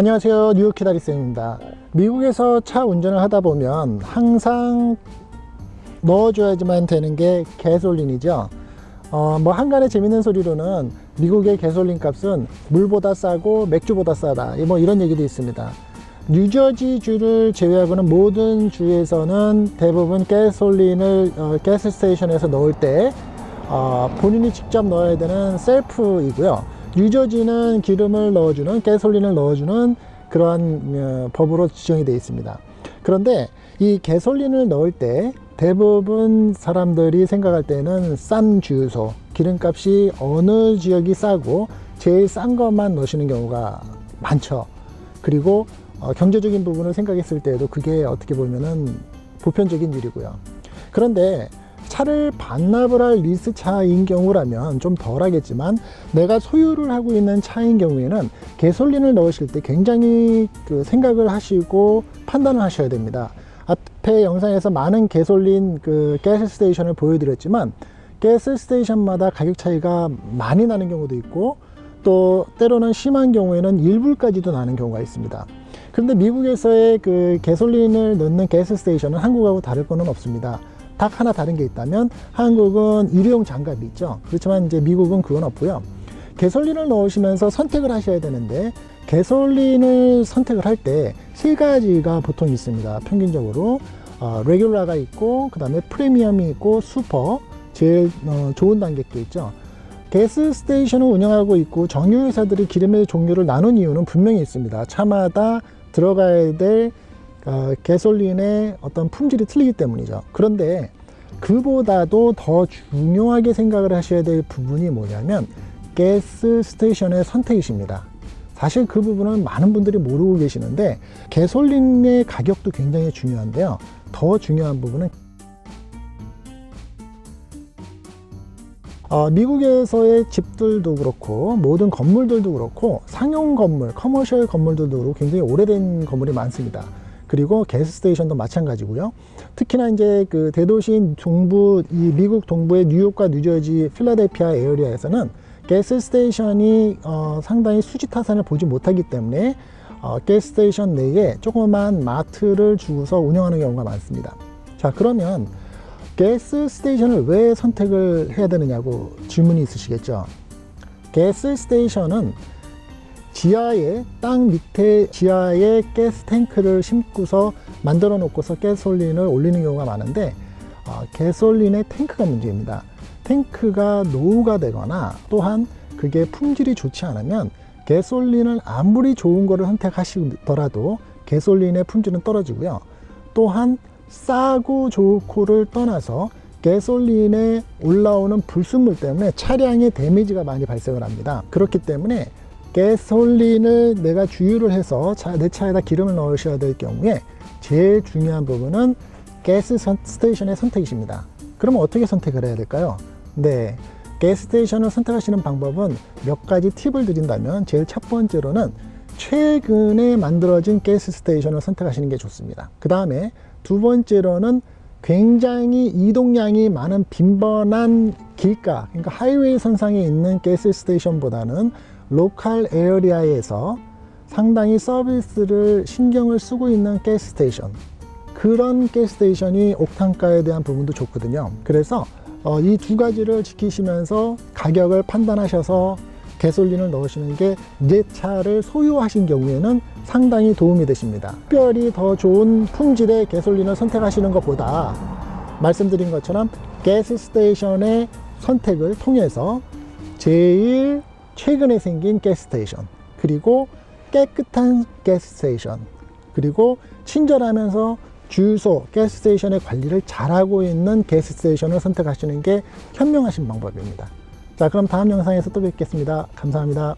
안녕하세요. 뉴욕 키다리쌤입니다. 미국에서 차 운전을 하다 보면 항상 넣어줘야지만 되는 게 가솔린이죠. 어, 뭐 한간의 재밌는 소리로는 미국의 가솔린 값은 물보다 싸고 맥주보다 싸다. 뭐 이런 얘기도 있습니다. 뉴저지 주를 제외하고는 모든 주에서는 대부분 가솔린을 어, 가스 스테이션에서 넣을 때 어, 본인이 직접 넣어야 되는 셀프이고요 뉴저지는 기름을 넣어주는 가솔린을 넣어주는 그러한 어, 법으로 지정이 되어 있습니다. 그런데 이 가솔린을 넣을 때 대부분 사람들이 생각할 때는 싼 주유소 기름값이 어느 지역이 싸고 제일 싼 것만 넣으시는 경우가 많죠. 그리고 어, 경제적인 부분을 생각했을 때도 그게 어떻게 보면은 보편적인 일이고요. 그런데 차를 반납을 할 리스 차인 경우라면 좀 덜하겠지만 내가 소유를 하고 있는 차인 경우에는 개솔린을 넣으실 때 굉장히 그 생각을 하시고 판단을 하셔야 됩니다. 앞에 영상에서 많은 개솔린 그 가스 스테이션을 보여드렸지만 가스 스테이션마다 가격 차이가 많이 나는 경우도 있고 또 때로는 심한 경우에는 1불까지도 나는 경우가 있습니다. 그런데 미국에서의 그 개솔린을 넣는 가스 스테이션은 한국하고 다를 거는 없습니다 딱 하나 다른 게 있다면 한국은 일회용 장갑이 있죠. 그렇지만 이제 미국은 그건 없고요. gasoline을 넣으시면서 선택을 하셔야 되는데 gasoline을 선택을 할 때 세 가지가 보통 있습니다. 평균적으로 어, regular가 있고 그 다음에 프리미엄이 있고 슈퍼 제일 어, 좋은 단계도 있죠. gas station을 운영하고 있고 정유회사들이 기름의 종류를 나눈 이유는 분명히 있습니다. 차마다 들어가야 될 어, gasoline의 어떤 품질이 틀리기 때문이죠. 그런데 그보다도 더 중요하게 생각을 하셔야 될 부분이 뭐냐면 gas station의 선택이십니다. 사실 그 부분은 많은 분들이 모르고 계시는데 gasoline의 가격도 굉장히 중요한데요. 더 중요한 부분은 어, 미국에서의 집들도 그렇고 모든 건물들도 그렇고 상용 건물, commercial 건물들도 굉장히 오래된 건물이 많습니다 그리고 gas station도 마찬가지고요. 특히나 이제 그 대도시인 동부, 이 미국 동부의 뉴욕과 뉴저지, 필라델피아 area에서는 gas station이 어, 상당히 수지 타산을 보지 못하기 때문에 어, gas station 내에 조그만 마트를 주고서 운영하는 경우가 많습니다. 자 그러면 gas station을 왜 선택을 해야 되느냐고 질문이 있으시겠죠. gas station은 지하에 땅 밑에 지하에 가스 탱크를 심고서 만들어 놓고서 가솔린을 올리는 경우가 많은데 어, 가솔린의 탱크가 문제입니다. 탱크가 노후가 되거나 또한 그게 품질이 좋지 않으면 가솔린을 아무리 좋은 거를 선택하시더라도 가솔린의 품질은 떨어지고요. 또한 싸고 좋고를 떠나서 가솔린에 올라오는 불순물 때문에 차량에 데미지가 많이 발생을 합니다. 그렇기 때문에 가솔린을 내가 주유를 해서 차, 내 차에다 기름을 넣으셔야 될 경우에 제일 중요한 부분은 gas station의 선택이십니다 그러면 어떻게 선택을 해야 될까요? 네, gas station을 선택하시는 방법은 몇 가지 팁을 드린다면 제일 첫 번째로는 최근에 만들어진 gas station을 선택하시는 게 좋습니다 그 다음에 두 번째로는 굉장히 이동량이 많은 빈번한 길가 그러니까 하이웨이 선상에 있는 gas station보다는 local area에서 상당히 서비스를 신경을 쓰고 있는 gas station. 그런 gas station이 옥탄가에 대한 부분도 좋거든요. 그래서 어, 이두 가지를 지키시면서 가격을 판단하셔서 가솔린을 넣으시는 게 내 차를 소유하신 경우에는 상당히 도움이 되십니다. 특별히 더 좋은 품질의 가솔린을 선택하시는 것보다 말씀드린 것처럼 gas station의 선택을 통해서 제일 최근에 생긴 가스스테이션 그리고 깨끗한 가스스테이션 그리고 친절하면서 주유소 가스스테이션의 관리를 잘하고 있는 가스스테이션을 선택하시는 게 현명하신 방법입니다 자 그럼 다음 영상에서 또 뵙겠습니다. 감사합니다